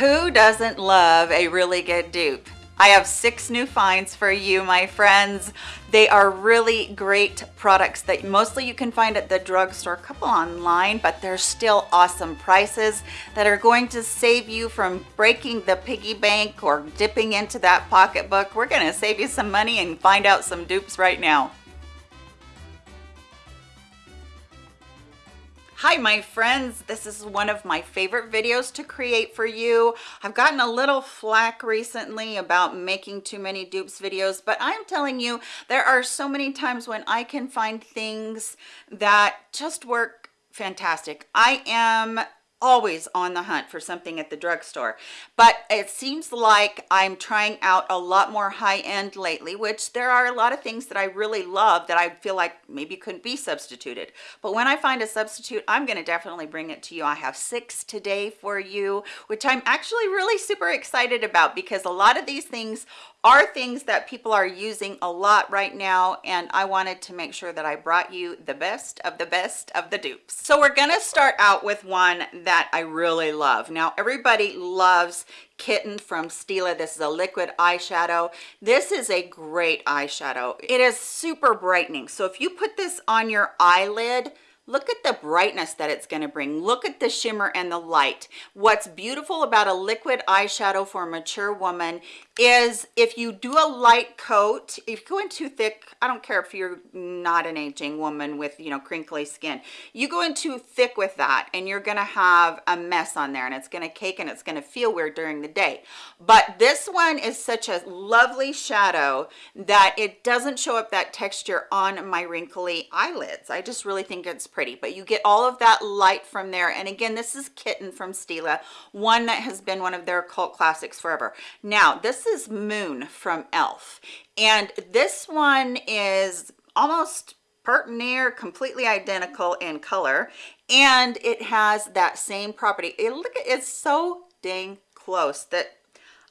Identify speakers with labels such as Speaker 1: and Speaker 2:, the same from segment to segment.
Speaker 1: Who doesn't love a really good dupe? I have six new finds for you, my friends. They are really great products that mostly you can find at the drugstore, a couple online, but they're still awesome prices that are going to save you from breaking the piggy bank or dipping into that pocketbook. We're gonna save you some money and find out some dupes right now. Hi, my friends. This is one of my favorite videos to create for you. I've gotten a little flack recently about making too many dupes videos, but I'm telling you, there are so many times when I can find things that just work fantastic. I am always on the hunt for something at the drugstore. But it seems like i'm trying out a lot more high-end lately which there are a lot of things that i really love that i feel like maybe couldn't be substituted. But when i find a substitute i'm going to definitely bring it to you. I have six today for you which i'm actually really super excited about because a lot of these things are things that people are using a lot right now and I wanted to make sure that I brought you the best of the best of the dupes. So we're gonna start out with one that I really love. Now everybody loves Kitten from Stila. This is a liquid eyeshadow. This is a great eyeshadow. It is super brightening. So if you put this on your eyelid, look at the brightness that it's going to bring. Look at the shimmer and the light. What's beautiful about a liquid eyeshadow for a mature woman is if you do a light coat if you go in too thick i don't care if you're not an aging woman with you know crinkly skin you go in too thick with that and you're gonna have a mess on there and it's gonna cake and it's gonna feel weird during the day. But this one is such a lovely shadow that it doesn't show up that texture on my wrinkly eyelids. I just really think it's pretty but you get all of that light from there. And again this is kitten from stila one that has been one of their cult classics forever. Now this is moon from elf and this one is almost part near completely identical in color and it has that same property. It look it's so dang close that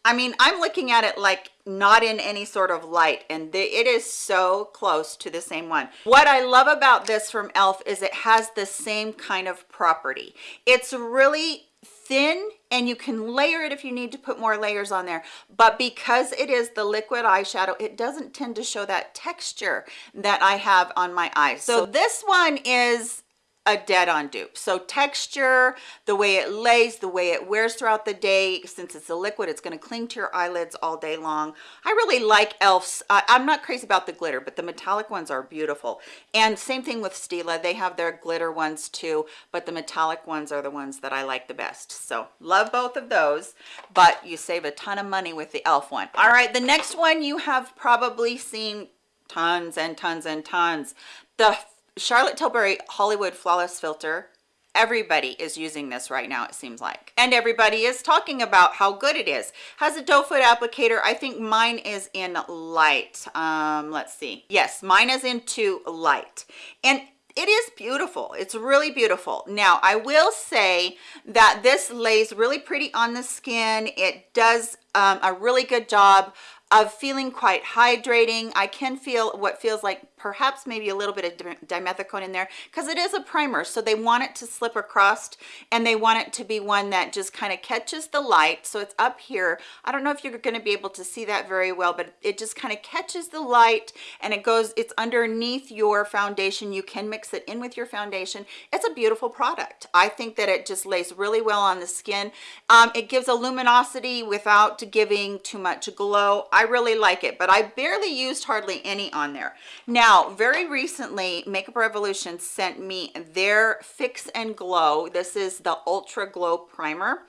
Speaker 1: I mean, I'm looking at it like not in any sort of light and the, it is so close to the same one. What I love about this from e.l.f. is it has the same kind of property. It's really thin and you can layer it if you need to put more layers on there but because it is the liquid eyeshadow it doesn't tend to show that texture that i have on my eyes so this one is a dead-on dupe. So texture the way it lays the way it wears throughout the day since it's a liquid it's going to cling to your eyelids all day long. I really like elf's uh, i'm not crazy about the glitter but the metallic ones are beautiful. And same thing with stila they have their glitter ones too but the metallic ones are the ones that i like the best. So love both of those but you save a ton of money with the elf one. All right the next one you have probably seen tons and tons and tons. The Charlotte Tilbury Hollywood Flawless Filter. Everybody is using this right now it seems like. And everybody is talking about how good it is. Has a doe foot applicator. I think mine is in light. Um let's see. Yes mine is into light. And it is beautiful. It's really beautiful. Now i will say that this lays really pretty on the skin. It does um, a really good job of feeling quite hydrating. I can feel what feels like perhaps maybe a little bit of dimethicone in there because it is a primer so they want it to slip across and they want it to be one that just kind of catches the light so it's up here. I don't know if you're going to be able to see that very well but it just kind of catches the light and it goes it's underneath your foundation. You can mix it in with your foundation. It's a beautiful product. I think that it just lays really well on the skin. Um, it gives a luminosity without giving too much glow i really like it but i barely used hardly any on there. Now very recently makeup revolution sent me their fix and glow. This is the ultra glow primer.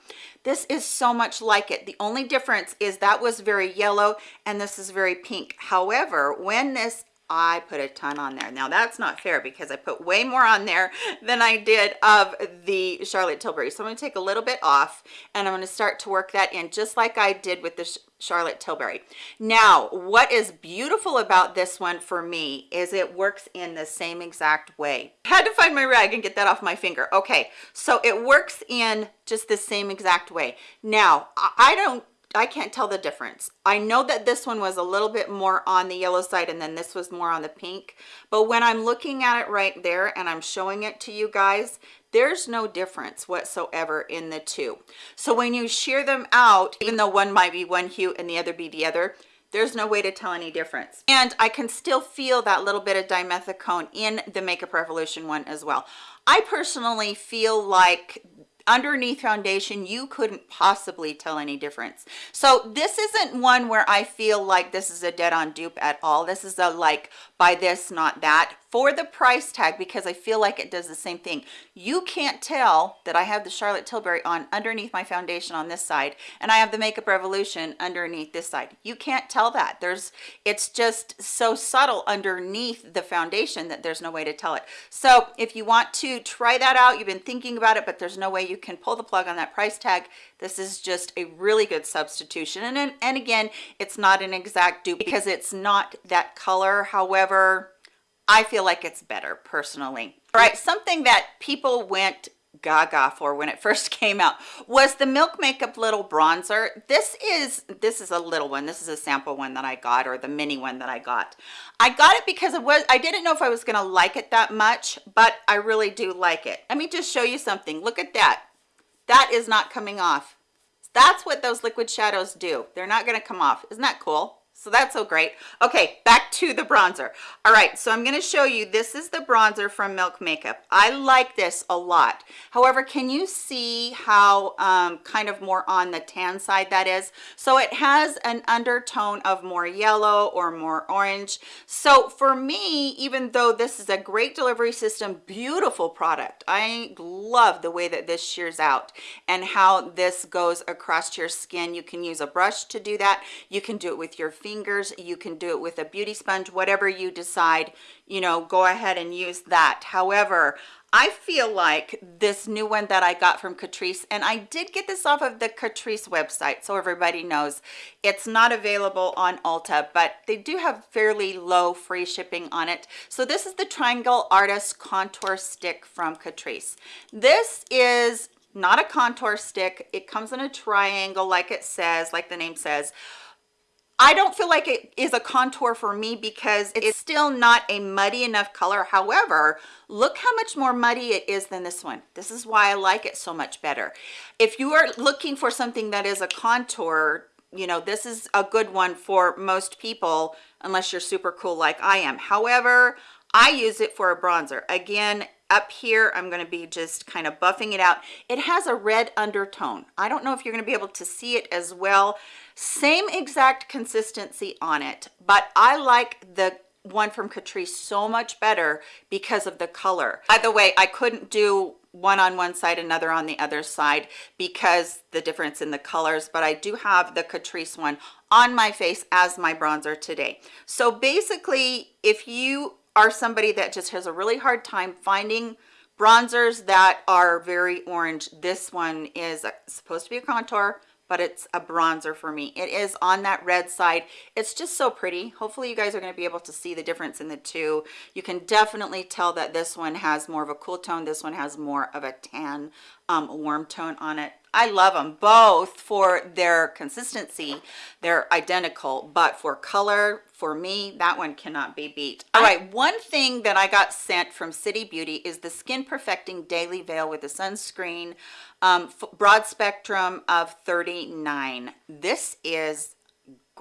Speaker 1: This is so much like it. The only difference is that was very yellow and this is very pink. However when this I put a ton on there. Now that's not fair because I put way more on there than I did of the Charlotte Tilbury. So I'm gonna take a little bit off and I'm gonna start to work that in just like I did with the Charlotte Tilbury. Now, what is beautiful about this one for me is it works in the same exact way. I had to find my rag and get that off my finger. Okay, so it works in just the same exact way. Now, I don't I can't tell the difference. I know that this one was a little bit more on the yellow side and then this was more on the pink. But when I'm looking at it right there and I'm showing it to you guys, there's no difference whatsoever in the two. So when you shear them out, even though one might be one hue and the other be the other, there's no way to tell any difference and i can still feel that little bit of dimethicone in the makeup revolution one as well i personally feel like underneath foundation you couldn't possibly tell any difference so this isn't one where i feel like this is a dead-on dupe at all this is a like buy this not that for the price tag because I feel like it does the same thing. You can't tell that I have the Charlotte Tilbury on underneath my foundation on this side and I have the Makeup Revolution underneath this side. You can't tell that. There's it's just so subtle underneath the foundation that there's no way to tell it. So if you want to try that out, you've been thinking about it, but there's no way you can pull the plug on that price tag. This is just a really good substitution. And, and again, it's not an exact dupe because it's not that color. However, I feel like it's better personally. All right, something that people went gaga for when it first came out was the milk makeup little bronzer. This is this is a little one. This is a sample one that i got or the mini one that i got. I got it because it was i didn't know if i was gonna like it that much but i really do like it. Let me just show you something. Look at that. That is not coming off. That's what those liquid shadows do. They're not going to come off. Isn't that cool so that's so great. Okay back to the bronzer. All right so i'm going to show you this is the bronzer from milk makeup. I like this a lot. However can you see how um, kind of more on the tan side that is? So it has an undertone of more yellow or more orange. So for me even though this is a great delivery system beautiful product. I love the way that this shears out and how this goes across your skin. You can use a brush to do that. You can do it with your feet fingers you can do it with a beauty sponge whatever you decide you know go ahead and use that however I feel like this new one that I got from Catrice, and I did get this off of the Catrice website, so everybody knows it's not available on Ulta, but they do have fairly low free shipping on it. So this is the Triangle Artist Contour Stick from Catrice. This is not a contour stick. It comes in a triangle like it says, like the name says, I don't feel like it is a contour for me because it's still not a muddy enough color. However, look how much more muddy it is than this one. This is why I like it so much better. If you are looking for something that is a contour, you know, this is a good one for most people, unless you're super cool like I am. However, I use it for a bronzer. Again, up here i'm going to be just kind of buffing it out. It has a red undertone. I don't know if you're going to be able to see it as well. Same exact consistency on it but i like the one from Catrice so much better because of the color. By the way i couldn't do one on one side another on the other side because the difference in the colors but i do have the Catrice one on my face as my bronzer today. So basically if you are somebody that just has a really hard time finding bronzers that are very orange. This one is supposed to be a contour but it's a bronzer for me. It is on that red side. It's just so pretty. Hopefully you guys are going to be able to see the difference in the two. You can definitely tell that this one has more of a cool tone. This one has more of a tan um, warm tone on it I love them both for their consistency. They're identical, but for color, for me, that one cannot be beat. All right, one thing that I got sent from City Beauty is the Skin Perfecting Daily Veil with the sunscreen um, broad spectrum of 39. This is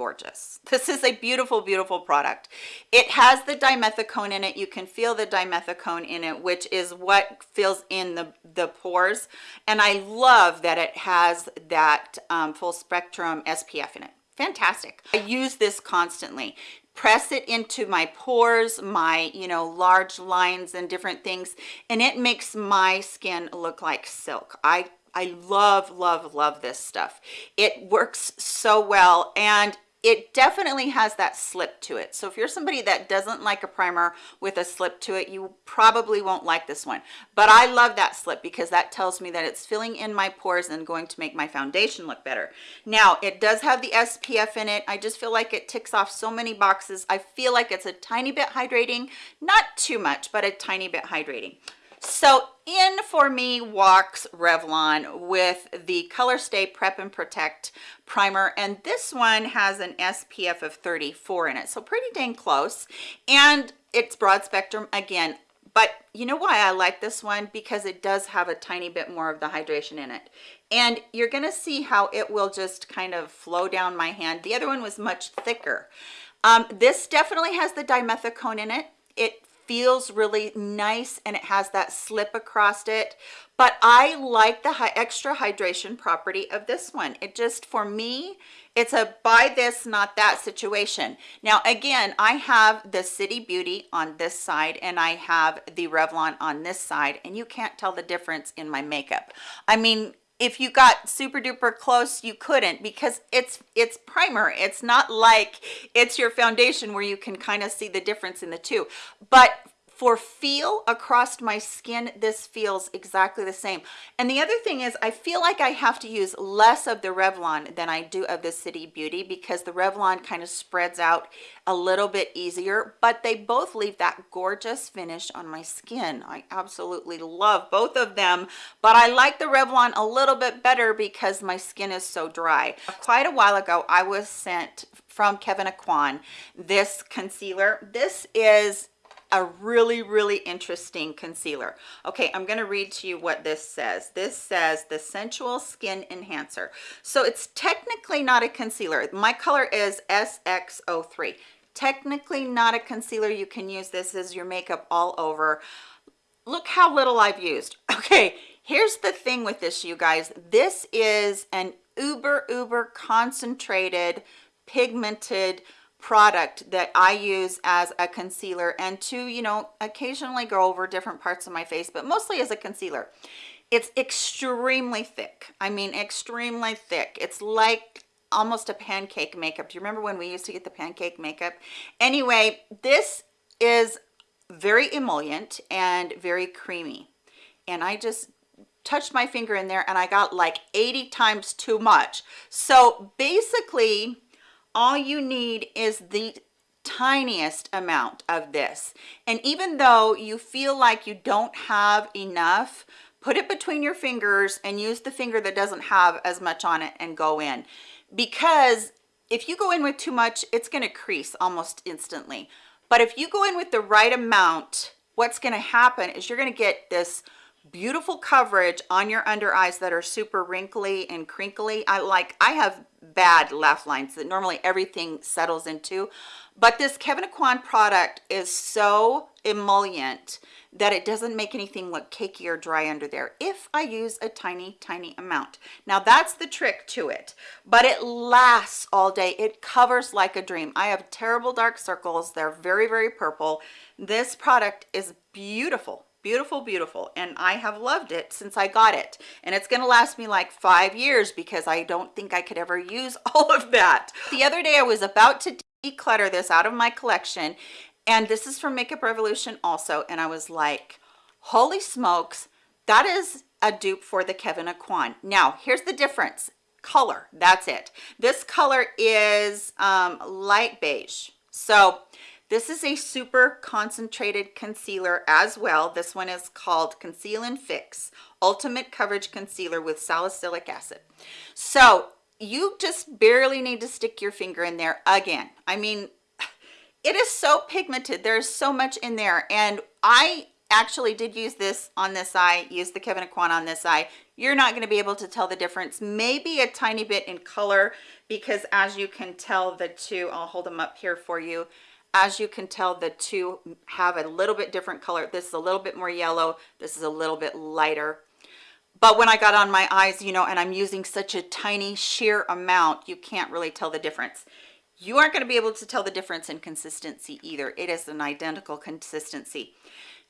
Speaker 1: gorgeous. This is a beautiful, beautiful product. It has the dimethicone in it. You can feel the dimethicone in it, which is what fills in the, the pores. And I love that it has that um, full spectrum SPF in it. Fantastic. I use this constantly press it into my pores my you know large lines and different things and it makes my skin look like silk i I love, love, love this stuff. It works so well and it definitely has that slip to it. So if you're somebody that doesn't like a primer with a slip to it, you probably won't like this one. But I love that slip because that tells me that it's filling in my pores and going to make my foundation look better. Now, it does have the SPF in it. I just feel like it ticks off so many boxes. I feel like it's a tiny bit hydrating, not too much, but a tiny bit hydrating. So in for me walks Revlon with the Color Stay Prep and Protect primer and this one has an SPF of 34 in it so pretty dang close and it's broad spectrum again. But you know why I like this one? Because it does have a tiny bit more of the hydration in it. And you're gonna see how it will just kind of flow down my hand. The other one was much thicker. Um, this definitely has the dimethicone in it. It feels really nice and it has that slip across it. But i like the high extra hydration property of this one. It just for me it's a buy this not that situation. Now again i have the city beauty on this side and i have the revlon on this side and you can't tell the difference in my makeup. I mean if you got super duper close you couldn't because it's it's primer. It's not like it's your foundation where you can kind of see the difference in the two. But for feel across my skin this feels exactly the same. And the other thing is i feel like i have to use less of the revlon than i do of the city beauty because the revlon kind of spreads out a little bit easier but they both leave that gorgeous finish on my skin. I absolutely love both of them but i like the revlon a little bit better because my skin is so dry. Quite a while ago i was sent from kevyn aucoin this concealer. This is a really really interesting concealer. Okay i'm going to read to you what this says. This says the sensual skin enhancer. So it's technically not a concealer. My color is sx03 technically not a concealer. You can use this as your makeup all over. Look how little i've used. Okay here's the thing with this you guys. This is an uber uber concentrated pigmented product that I use as a concealer and to, you know, occasionally go over different parts of my face, but mostly as a concealer. It's extremely thick. I mean, extremely thick. It's like almost a pancake makeup. Do you remember when we used to get the pancake makeup? Anyway, this is very emollient and very creamy. And I just touched my finger in there and I got like 80 times too much. So basically, all you need is the tiniest amount of this. And even though you feel like you don't have enough put it between your fingers and use the finger that doesn't have as much on it and go in. Because if you go in with too much it's going to crease almost instantly. But if you go in with the right amount what's going to happen is you're going to get this beautiful coverage on your under eyes that are super wrinkly and crinkly. I like i have bad laugh lines that normally everything settles into but this kevyn aucoin product is so emollient that it doesn't make anything look cakey or dry under there if i use a tiny tiny amount. Now that's the trick to it but it lasts all day. It covers like a dream. I have terrible dark circles. They're very very purple. This product is beautiful beautiful beautiful. And i have loved it since i got it. And it's going to last me like five years because i don't think i could ever use all of that. The other day i was about to declutter this out of my collection and this is from makeup revolution also and i was like holy smokes that is a dupe for the kevyn aucoin now here's the difference. Color that's it. This color is um light beige. So this is a super concentrated concealer as well. This one is called Conceal and Fix Ultimate Coverage Concealer with Salicylic Acid. So you just barely need to stick your finger in there again. I mean, it is so pigmented. There's so much in there. And I actually did use this on this eye, use the Kevyn Aucoin on this eye. You're not going to be able to tell the difference. Maybe a tiny bit in color because as you can tell the two, I'll hold them up here for you as you can tell the two have a little bit different color. This is a little bit more yellow. This is a little bit lighter. But when i got on my eyes you know and i'm using such a tiny sheer amount you can't really tell the difference. You aren't going to be able to tell the difference in consistency either. It is an identical consistency.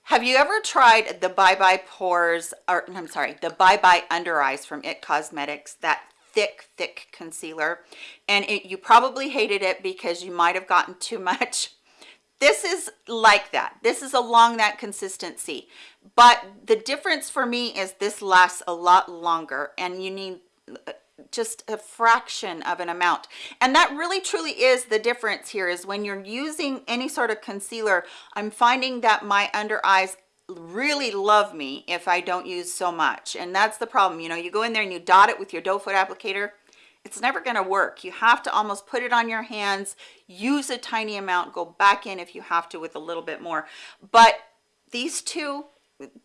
Speaker 1: Have you ever tried the bye bye pores or i'm sorry the bye bye under eyes from it cosmetics? That thick thick concealer. And it, you probably hated it because you might have gotten too much. This is like that. This is along that consistency. But the difference for me is this lasts a lot longer and you need uh, just a fraction of an amount. And that really truly is the difference here is when you're using any sort of concealer i'm finding that my under eyes really love me if I don't use so much. And that's the problem. You know, you go in there and you dot it with your doe foot applicator, it's never going to work. You have to almost put it on your hands, use a tiny amount, go back in if you have to with a little bit more. But these two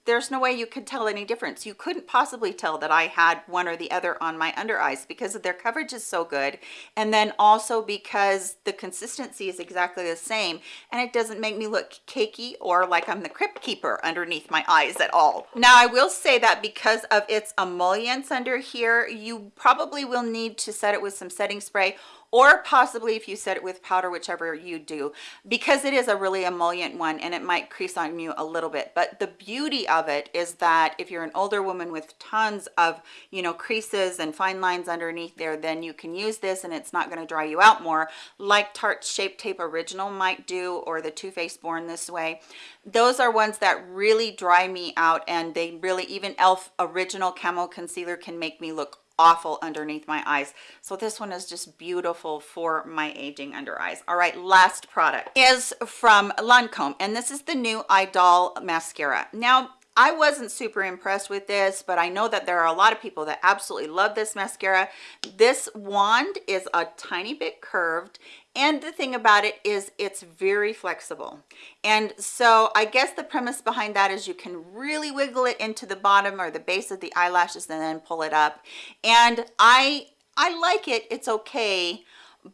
Speaker 1: there's no way you could tell any difference. You couldn't possibly tell that I had one or the other on my under eyes because of their coverage is so good. And then also because the consistency is exactly the same and it doesn't make me look cakey or like I'm the crypt keeper underneath my eyes at all. Now I will say that because of its emollients under here, you probably will need to set it with some setting spray or possibly if you set it with powder whichever you do because it is a really emollient one and it might crease on you a little bit. But the beauty of it is that if you're an older woman with tons of you know creases and fine lines underneath there then you can use this and it's not going to dry you out more like tarte shape tape original might do or the Too Faced born this way. Those are ones that really dry me out and they really even elf original camo concealer can make me look awful underneath my eyes. So this one is just beautiful for my aging under eyes. All right last product is from Lancome and this is the new Idol mascara. Now I wasn't super impressed with this, but I know that there are a lot of people that absolutely love this mascara. This wand is a tiny bit curved and the thing about it is it's very flexible. And so i guess the premise behind that is you can really wiggle it into the bottom or the base of the eyelashes and then pull it up. And i i like it. It's okay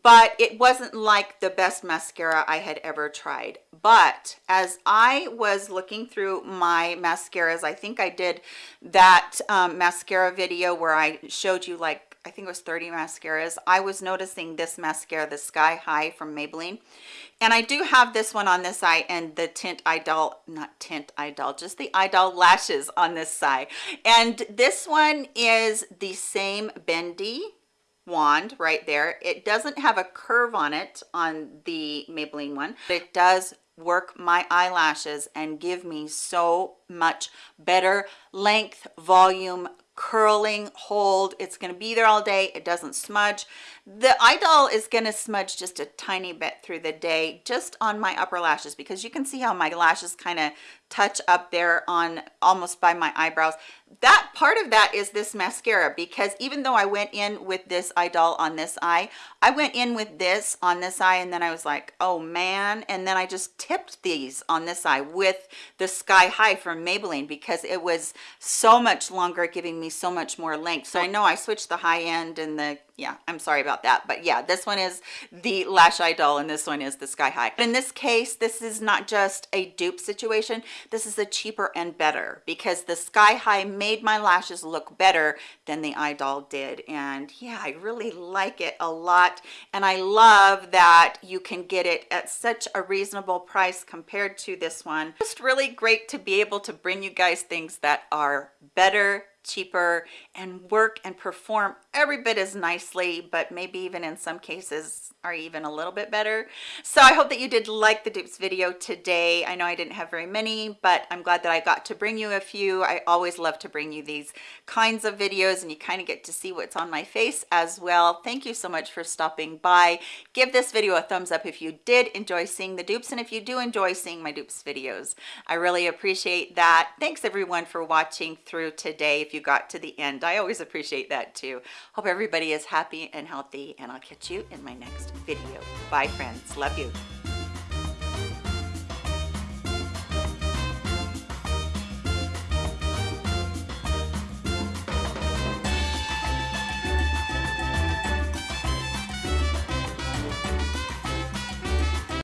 Speaker 1: but it wasn't like the best mascara I had ever tried. But as I was looking through my mascaras, I think I did that um, mascara video where I showed you like I think it was 30 mascaras. I was noticing this mascara, the Sky High from Maybelline. And I do have this one on this eye and the Tint Idol, not Tint Idol, just the Idol lashes on this side. And this one is the same bendy wand right there. It doesn't have a curve on it on the Maybelline one, but it does work my eyelashes and give me so much better length, volume, curling hold. It's going to be there all day. It doesn't smudge the Idôle is going to smudge just a tiny bit through the day just on my upper lashes because you can see how my lashes kind of touch up there on almost by my eyebrows. That part of that is this mascara because even though I went in with this Idôle on this eye I went in with this on this eye and then I was like oh man and then I just tipped these on this eye with the sky high from Maybelline because it was so much longer giving me so much more length. So I know I switched the high end and the yeah i'm sorry about that but yeah this one is the lash Idôle and this one is the sky high. In this case this is not just a dupe situation this is a cheaper and better because the sky high made my lashes look better than the Idôle did and yeah i really like it a lot and i love that you can get it at such a reasonable price compared to this one. Just really great to be able to bring you guys things that are better cheaper and work and perform every bit as nicely but maybe even in some cases are even a little bit better. So i hope that you did like the dupes video today. I know i didn't have very many but i'm glad that i got to bring you a few. I always love to bring you these kinds of videos and you kind of get to see what's on my face as well. Thank you so much for stopping by. Give this video a thumbs up if you did enjoy seeing the dupes and if you do enjoy seeing my dupes videos i really appreciate that. Thanks everyone for watching through today if you got to the end. I always appreciate that too Hope everybody is happy and healthy and I'll catch you in my next video. Bye friends. Love you.